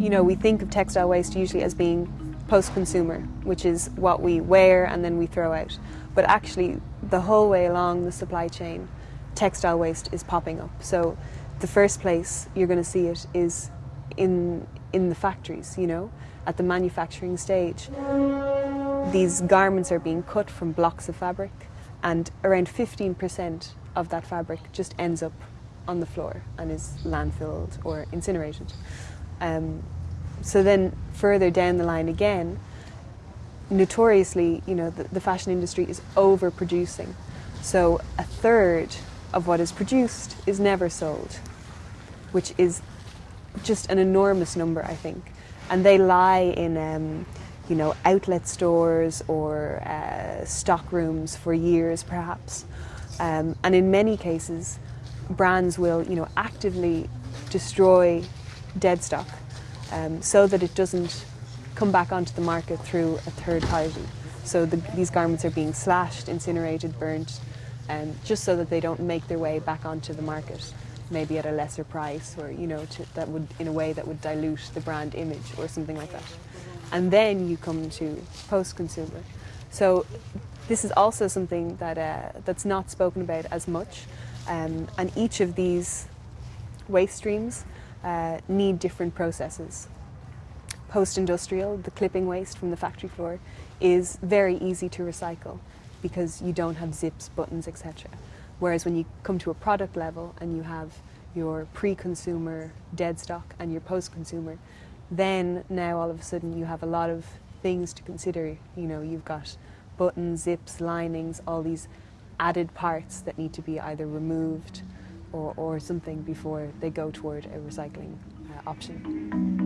You know, we think of textile waste usually as being post-consumer, which is what we wear and then we throw out. But actually, the whole way along the supply chain, textile waste is popping up. So the first place you're going to see it is in, in the factories, you know, at the manufacturing stage. These garments are being cut from blocks of fabric and around 15% of that fabric just ends up on the floor and is landfilled or incinerated. Um, so then further down the line again, notoriously, you know, the, the fashion industry is overproducing. So a third of what is produced is never sold, which is just an enormous number, I think. And they lie in, um, you know, outlet stores or uh, stock rooms for years, perhaps. Um, and in many cases, brands will, you know, actively destroy dead stock um, so that it doesn't come back onto the market through a third party. So the, these garments are being slashed, incinerated, burnt, um, just so that they don't make their way back onto the market, maybe at a lesser price or, you know, to, that would, in a way that would dilute the brand image or something like that. And then you come to post-consumer. So this is also something that, uh, that's not spoken about as much. Um, and each of these waste streams uh, need different processes. Post-industrial, the clipping waste from the factory floor, is very easy to recycle because you don't have zips, buttons, etc. Whereas when you come to a product level and you have your pre-consumer dead stock and your post-consumer, then now all of a sudden you have a lot of things to consider. You know, you've got buttons, zips, linings, all these added parts that need to be either removed or, or something before they go toward a recycling uh, option.